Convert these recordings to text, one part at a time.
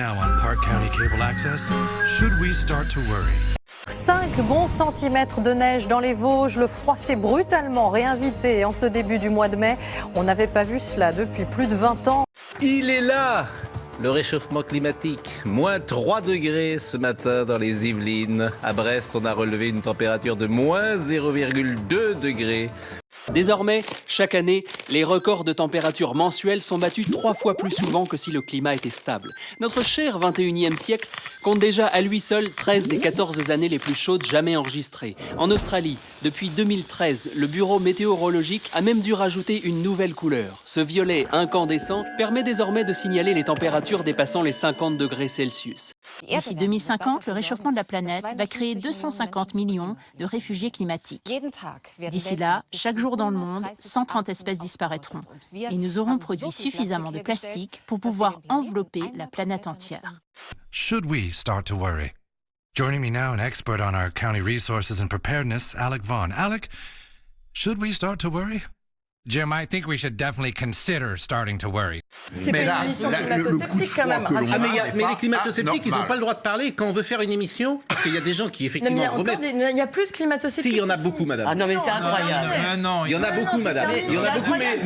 now on Park County Cable Access. Should we start to worry? 5 bons centimètres de neige dans les Vosges. Le froid s'est brutalement réinvité en ce début du mois de mai. On n'avait pas vu cela depuis plus de 20 ans. Il est là le réchauffement climatique. Moins 3 degrés ce matin dans les Yvelines. À Brest, on a relevé une température de moins 0,2 degrés. Désormais, chaque année, les records de température mensuelle sont battus trois fois plus souvent que si le climat était stable. Notre cher 21e siècle compte déjà à lui seul 13 des 14 années les plus chaudes jamais enregistrées. En Australie, depuis 2013, le bureau météorologique a même dû rajouter une nouvelle couleur. Ce violet incandescent permet désormais de signaler les températures dépassant les 50 degrés Celsius. D'ici 2050, le réchauffement de la planète va créer 250 millions de réfugiés climatiques. D'ici là, chaque jour dans le monde, 130 espèces disparaîtront. Et nous aurons produit suffisamment de plastique pour pouvoir envelopper la planète entière. Should we start to worry? Joining me now, an expert on our county resources and preparedness, Alec Vaughn. Alec, should we start to worry? Jim, I think we should definitely consider starting to worry. C'est pas une émission climato-sceptique quand même. Ah, mais, y a, mais les climato-sceptiques, ah, ils non, n'ont pas le droit de parler quand on veut faire une émission. Parce qu'il y a des gens qui, Non, mais il y effectivement, a encore remettent. des- il n'y a plus de climato-sceptique. Si, il y en a beaucoup, madame. Ah non, mais c'est incroyable. Non, Il y en a Non, beaucoup, non, madame. Il y en a beaucoup, mais,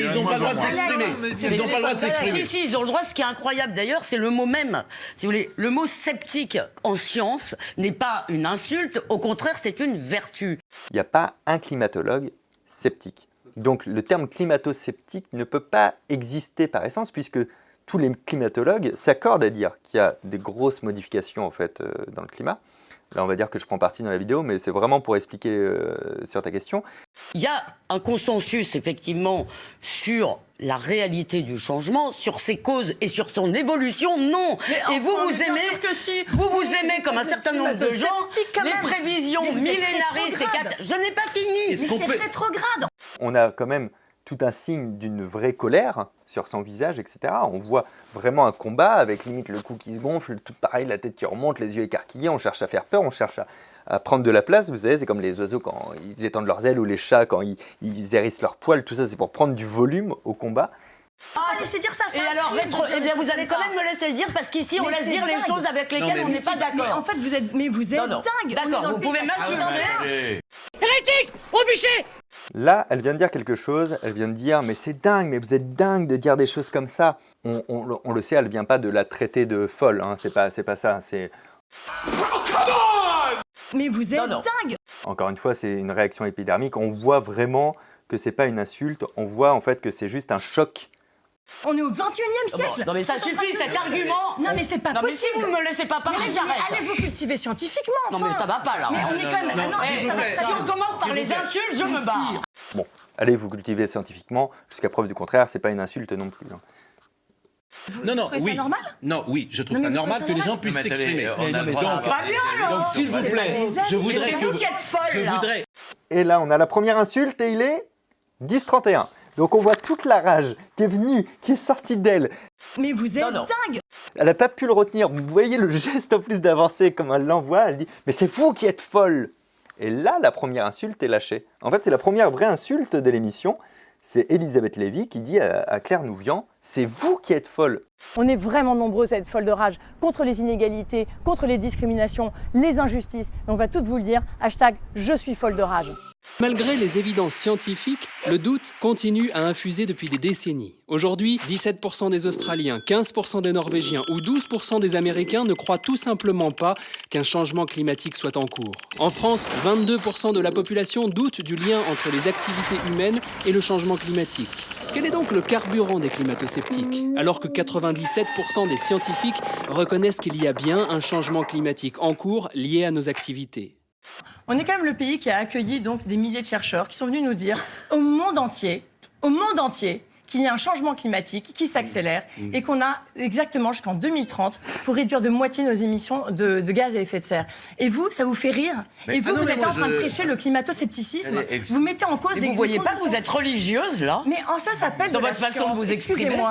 ils n'ont pas le droit de s'exprimer. Ils n'ont pas le droit de Si, s'exprimer. si, ils ont le droit. Ce qui est incroyable d'ailleurs, c'est le mot même. Si vous voulez, le mot sceptique en science n'est pas une insulte, au contraire, c'est une vertu. Il n'y a pas un climatologue sceptique. Donc le terme climato-sceptique ne peut pas exister par essence puisque tous les climatologues s'accordent à dire qu'il y a des grosses modifications en euh, dans le climat. Là, on va dire que je prends parti dans la vidéo, mais c'est vraiment pour expliquer euh, sur ta question. Il y a un consensus, effectivement, sur la réalité du changement, sur ses causes et sur son évolution, non. et vous, vous aimez, que si. vous vous aimez comme un certain nombre de gens, les prévisions millénaristes et cat- Je n'ai pas fini. Mais c'est peut- rétrograde. On a quand même tout un signe d'une vraie colère sur son visage, etc. On voit vraiment un combat avec limite le cou qui se gonfle, tout pareil, la tête qui remonte, les yeux écarquillés, on cherche à faire peur, on cherche à, à prendre de la place. Vous savez, c'est comme les oiseaux quand ils étendent leurs ailes ou les chats quand ils, ils hérissent leurs poils, tout ça c'est pour prendre du volume au combat. Ah, laissez dire ça. Et c'est un alors, rétro- dire eh bien, vous allez quand ça. même me laisser le dire parce qu'ici, on laisse dire les dingue. choses avec lesquelles on n'est pas d'accord. en fait, vous êtes, mais vous êtes Non, non. dingue. D'accord, dans le vous pays pouvez de m'insulter. 81. Là, elle vient de dire quelque chose, elle vient de dire mais c'est dingue, mais vous êtes dingue de dire des choses comme ça. On, on le- on le sait, elle vient pas de la traiter de folle, hein, c'est pas, c'est pas ça. C'est Mais vous êtes Non, non. dingue. encore une fois, c'est une réaction épidermique. On voit vraiment que c'est pas une insulte, on voit en fait que c'est juste un choc. On est au 21e siècle. Non, mais ça suffit, de cet me- argument. Non, mais c'est pas Non, mais si possible. vous ne me laissez pas parler, allez- j'arrête. Allez vous cultiver scientifiquement. Non, mais ça va pas, là. Mais on est quand même. Ah non, Eh, ça si on commence par les insultes, je me barre. Bon, allez vous cultiver scientifiquement, jusqu'à preuve du contraire, c'est pas une insulte non plus. hein. Non, non, trouvez ça oui. normal Non, oui, je trouve Non, ça normal que ça les gens puissent s'exprimer. Donc, donc, s'il vous plaît, je voudrais c'est que vous qui êtes folle, je là. voudrais Et là, on a la première insulte et il est 10-31. Donc on voit toute la rage qui est venue, qui est sortie d'elle. Mais vous êtes Non, non. dingue. Elle n'a pas pu le retenir. Vous voyez le geste en plus d'avancer comme elle l'envoie. Elle dit Mais c'est vous qui êtes folle Et là, la première insulte est lâchée. En fait, c'est la première vraie insulte de l'émission. C'est Elisabeth Lévy qui dit à, Claire Nouvian C'est vous qui êtes folle. On est vraiment nombreuses à être folles de rage contre les inégalités, contre les discriminations, les injustices. Et on va toutes vous le dire, hashtag je suis folle de rage. Malgré les évidences scientifiques, le doute continue à infuser depuis des décennies. Aujourd'hui, 17% des Australiens, 15% des Norvégiens ou 12% des Américains ne croient tout simplement pas qu'un changement climatique soit en cours. En France, 22% de la population doute du lien entre les activités humaines et le changement climatique. Quel est donc le carburant des climato-sceptiques? Alors que 97% des scientifiques reconnaissent qu'il y a bien un changement climatique en cours lié à nos activités. On est quand même le pays qui a accueilli donc des milliers de chercheurs qui sont venus nous dire au monde entier, au monde entier, qu'il y a un changement climatique qui s'accélère et qu'on a exactement jusqu'en 2030 pour réduire de moitié nos émissions de, de gaz à effet de serre. Et vous, ça vous fait rire Mais- Et vous, ah non, vous mais êtes en train de prêcher le climato-scepticisme. Mais- Vous mettez en cause Et des vous voyez des pas que vous êtes religieuse, là? Mais en ça s'appelle Dans de la votre façon de vous exprimer. excusez-moi.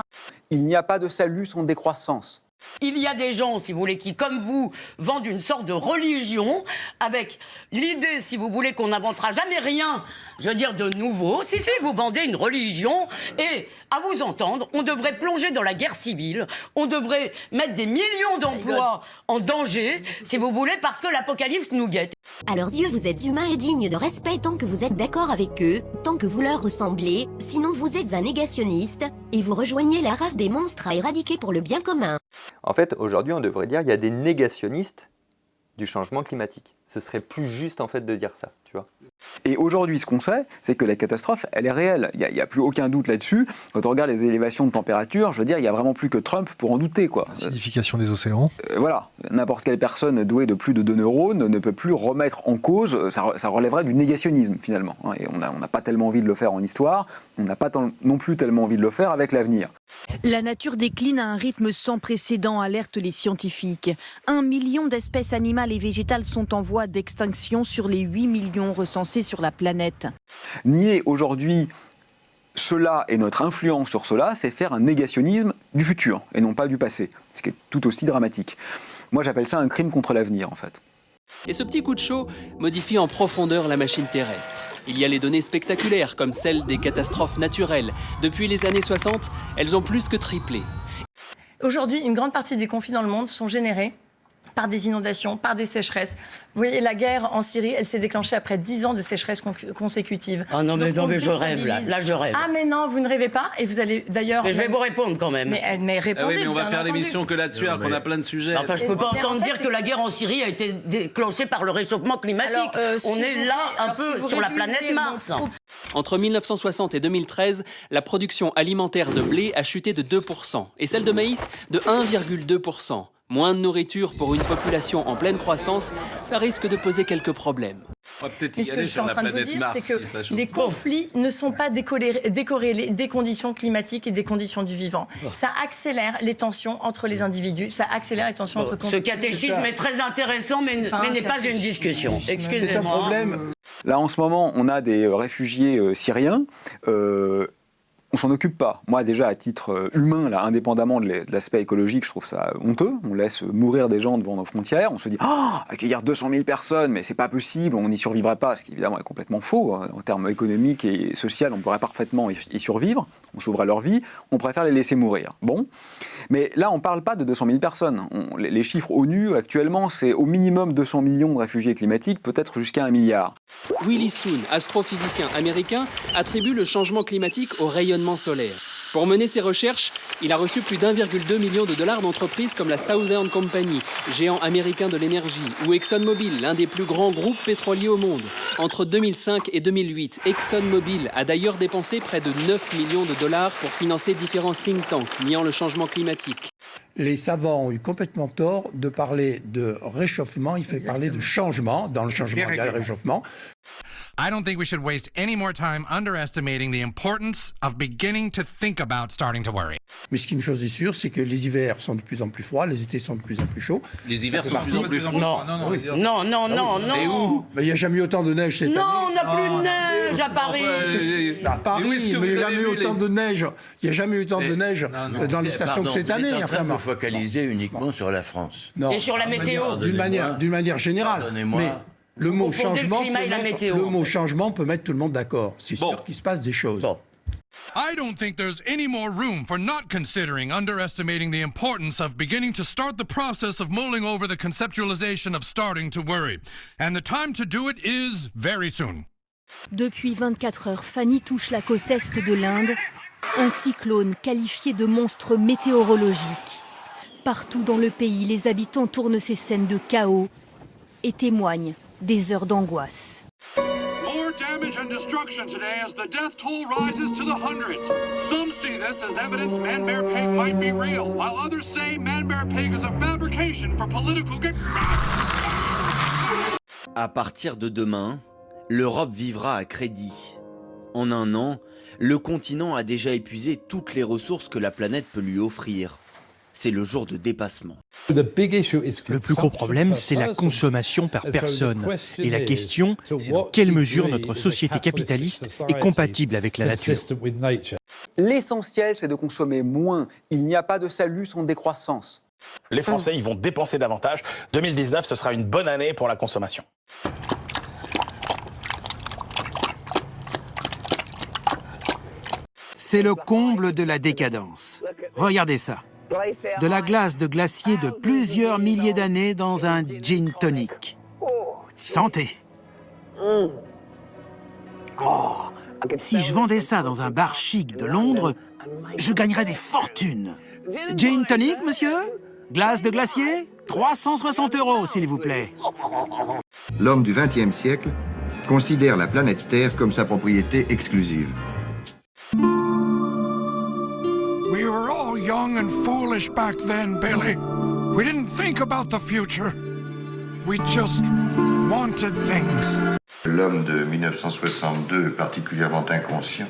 Il n'y a pas de salut sans décroissance. Il y a des gens, si vous voulez, qui, comme vous, vendent une sorte de religion avec l'idée, si vous voulez, qu'on n'inventera jamais rien, je veux dire, de nouveau. Si, si, vous vendez une religion et, à vous entendre, on devrait plonger dans la guerre civile, on devrait mettre des millions d'emplois en danger, si vous voulez, parce que l'apocalypse nous guette. À leurs yeux, vous êtes humains et dignes de respect tant que vous êtes d'accord avec eux, tant que vous leur ressemblez, sinon vous êtes un négationniste, et vous rejoignez la race des monstres à éradiquer pour le bien commun. En fait, aujourd'hui, on devrait dire qu'il y a des négationnistes du changement climatique. Ce serait plus juste en fait de dire ça, tu vois. Et aujourd'hui, ce qu'on sait, c'est que la catastrophe, elle est réelle. Il n'y a, plus aucun doute là-dessus. Quand on regarde les élévations de température, je veux dire, il n'y a vraiment plus que Trump pour en douter. Quoi. Acidification des océans. Euh, voilà. N'importe quelle personne douée de plus de deux neurones ne peut plus remettre en cause, ça, ça relèverait du négationnisme finalement. Hein. Et on n'a pas tellement envie de le faire en histoire, on n'a pas non plus tellement envie de le faire avec l'avenir. La nature décline à un rythme sans précédent, alertent les scientifiques. Un million d'espèces animales et végétales sont en voie d'extinction sur les 8 millions recensés sur la planète. Nier aujourd'hui cela et notre influence sur cela, c'est faire un négationnisme du futur et non pas du passé, ce qui est tout aussi dramatique. Moi j'appelle ça un crime contre l'avenir en fait. Et ce petit coup de chaud modifie en profondeur la machine terrestre. Il y a les données spectaculaires comme celles des catastrophes naturelles. Depuis les années 60, elles ont plus que triplé. Aujourd'hui, une grande partie des conflits dans le monde sont générés par des inondations, par des sécheresses. Vous voyez, la guerre en Syrie, elle s'est déclenchée après 10 ans de sécheresse consécutive. Ah non, mais, non, mais je rêve là. Là, je rêve. Ah, mais non, vous ne rêvez pas. Et vous allez d'ailleurs. Mais je vais vous répondre quand même. Mais, mais répondez. Ah oui, mais on va faire l'émission que là-dessus, alors qu'on a plein de sujets. Enfin, je peux pas entendre dire que la guerre en Syrie a été déclenchée par le réchauffement climatique. Euh, on est là un peu sur la planète Mars. Entre 1960 et 2013, la production alimentaire de blé a chuté de 2% et celle de maïs de 1,2%. Moins de nourriture pour une population en pleine croissance, ça risque de poser quelques problèmes. Mais ce que je suis en train de vous dire, c'est que les conflits ne sont pas décorrélés des conditions climatiques et des conditions du vivant. Ça accélère les tensions entre les individus, ça accélère les tensions entre... Ce catéchisme est très intéressant, mais n'est pas, une discussion. Excusez-moi. Là, en ce moment, on a des réfugiés euh, syriens. Euh, on s'en occupe pas. Moi, déjà, à titre euh, humain, là, indépendamment de l'aspect écologique, je trouve ça honteux. On laisse mourir des gens devant nos frontières. On se dit, ah, accueillir 200 000 personnes, mais c'est pas possible, on n'y survivrait pas, ce qui évidemment est complètement faux. Hein. En termes économiques et sociaux, on pourrait parfaitement y survivre. On sauverait leur vie. On préfère les laisser mourir. Bon. Mais là, on parle pas de 200 000 personnes. les, chiffres ONU, actuellement, c'est au minimum 200 millions de réfugiés climatiques, peut-être jusqu'à un milliard. Willy Soon, astrophysicien américain, attribue le changement climatique au rayonnement solaire. Pour mener ses recherches, il a reçu plus d'1,2 million de dollars d'entreprises comme la Southern Company, géant américain de l'énergie, ou ExxonMobil, l'un des plus grands groupes pétroliers au monde. Entre 2005 et 2008, ExxonMobil a d'ailleurs dépensé près de 9 millions de dollars pour financer différents think tanks niant le changement climatique. Les savants ont eu complètement tort de parler de réchauffement, il fait parler de changement. Dans le changement, il y a le réchauffement. I don't think we should waste any more time underestimating the importance of beginning to think about starting to worry. Mais ce qui est une chose est sûre, c'est que les hivers sont de plus en plus froids, les étés sont de plus en plus chauds. Les hivers sont de plus en plus froids Non, non, non, non, non, non. Et où? Il n'y a jamais eu autant de neige cette non, année. Non, on n'a plus de neige à Paris. à Paris, mais il n'y a jamais eu autant de neige. Il n'y a jamais eu autant de neige dans les stations que cette année. Enfin, vous focaliser uniquement sur la France. Et sur la météo. D'une manière, d'une manière générale. Mais le mot, changement peut mettre, le mot changement peut mettre tout le monde d'accord. C'est sûr qu'il se passe des choses. Bon. I don't think there's any more room for not considering underestimating the importance of beginning to start the process of mulling over the conceptualization of starting to worry. And the time to do it is very soon. Depuis 24 heures, Fanny touche la côte est de l'Inde, un cyclone qualifié de monstre météorologique. Partout dans le pays, les habitants tournent ces scènes de chaos et témoignent des heures d'angoisse. More damage and destruction today as the death toll rises to the hundreds. Some see this as evidence Man Bear Pig might be real, while others say Man Bear Pig is a fabrication for political gain. À partir de demain, l'Europe vivra à crédit. En un an, le continent a déjà épuisé toutes les ressources que la planète peut lui offrir c'est le jour de dépassement. Le plus gros problème, c'est la consommation par personne. Et la question, c'est dans quelle mesure notre société capitaliste est compatible avec la nature? L'essentiel, c'est de consommer moins. Il n'y a pas de salut sans décroissance. Les Français, ils vont dépenser davantage. 2019, ce sera une bonne année pour la consommation. C'est le comble de la décadence. Regardez ça. De la glace de glacier de plusieurs milliers d'années dans un gin tonic. Santé. Si je vendais ça dans un bar chic de Londres, je gagnerais des fortunes. Gin tonic, monsieur? Glace de glacier? 360 euros, s'il vous plaît. L'homme du XXe siècle considère la planète Terre comme sa propriété exclusive. Young and foolish back then, Billy. We didn't think about the future. We just wanted things. L'homme de 1962 est particulièrement inconscient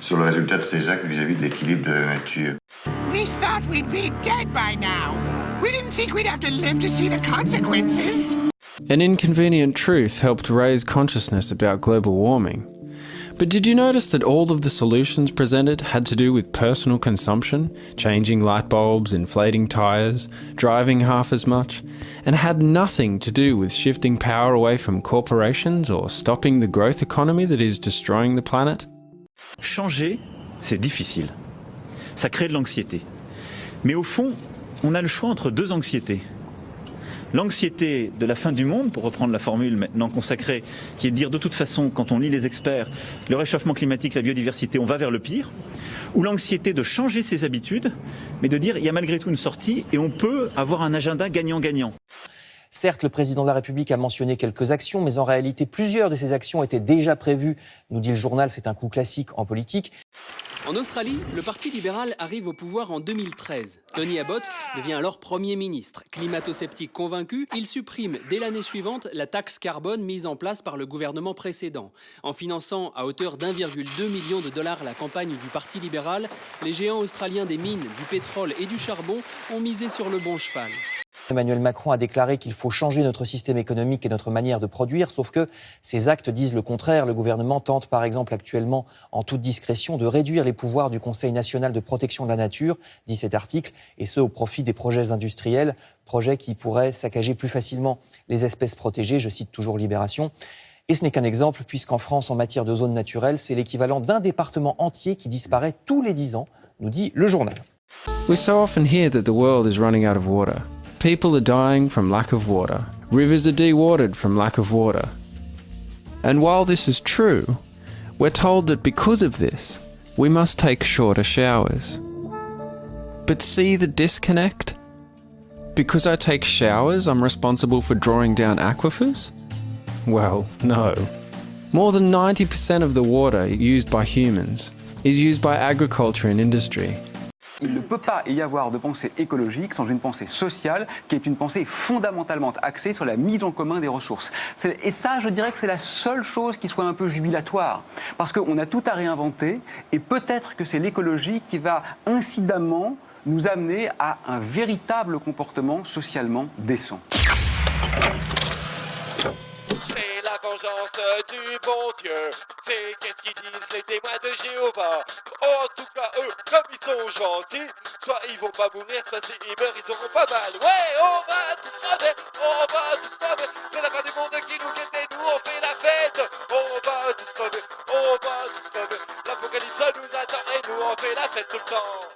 sur le résultat de ses actes vis-à-vis -vis de l'équilibre de la nature. We thought we'd be dead by now. We didn't think we'd have to live to see the consequences. An inconvenient truth helped raise consciousness about global warming. But did you notice that all of the solutions presented had to do with personal consumption, changing light bulbs, inflating tyres, driving half as much, and had nothing to do with shifting power away from corporations or stopping the growth economy that is destroying the planet? Changer, c'est difficile. Ça crée de l'anxiété. Mais au fond, on a le choix entre deux anxiétés. L'anxiété de la fin du monde, pour reprendre la formule maintenant consacrée, qui est de dire de toute façon, quand on lit les experts, le réchauffement climatique, la biodiversité, on va vers le pire, ou l'anxiété de changer ses habitudes, mais de dire il y a malgré tout une sortie et on peut avoir un agenda gagnant-gagnant. Certes, le président de la République a mentionné quelques actions, mais en réalité, plusieurs de ces actions étaient déjà prévues. Nous dit le journal, c'est un coup classique en politique. En Australie, le Parti libéral arrive au pouvoir en 2013. Tony Abbott devient alors Premier ministre. Climato-sceptique convaincu, il supprime dès l'année suivante la taxe carbone mise en place par le gouvernement précédent. En finançant à hauteur d'1,2 million de dollars la campagne du Parti libéral, les géants australiens des mines, du pétrole et du charbon ont misé sur le bon cheval. Emmanuel Macron a déclaré qu'il faut changer notre système économique et notre manière de produire, sauf que ses actes disent le contraire. Le gouvernement tente par exemple actuellement, en toute discrétion, de réduire les pouvoirs du Conseil national de protection de la nature, dit cet article, et ce au profit des projets industriels, projets qui pourraient saccager plus facilement les espèces protégées, je cite toujours Libération. Et ce n'est qu'un exemple, puisqu'en France, en matière de zones naturelles, c'est l'équivalent d'un département entier qui disparaît tous les dix ans, nous dit le journal. We so often hear that the world is running out of water. People are dying from lack of water. Rivers are dewatered from lack of water. And while this is true, we're told that because of this, we must take shorter showers. But see the disconnect? Because I take showers, I'm responsible for drawing down aquifers? Well, no. More than 90% of the water used by humans is used by agriculture and industry. Il ne peut pas y avoir de pensée écologique sans une pensée sociale qui est une pensée fondamentalement axée sur la mise en commun des ressources. Et ça, je dirais que c'est la seule chose qui soit un peu jubilatoire. Parce qu'on a tout à réinventer et peut-être que c'est l'écologie qui va incidemment nous amener à un véritable comportement socialement décent vengeance du bon Dieu. C'est qu'est-ce qu'ils disent les témoins de Jéhovah. En tout cas, eux, comme ils sont gentils, soit ils vont pas mourir, soit s'ils meurent, ils auront pas mal. Ouais, on va tous crever, on va tous crever. C'est la fin du monde qui nous guette et nous on fait la fête. On va tous crever, on va tous crever. L'apocalypse nous attend et nous on fait la fête tout le temps.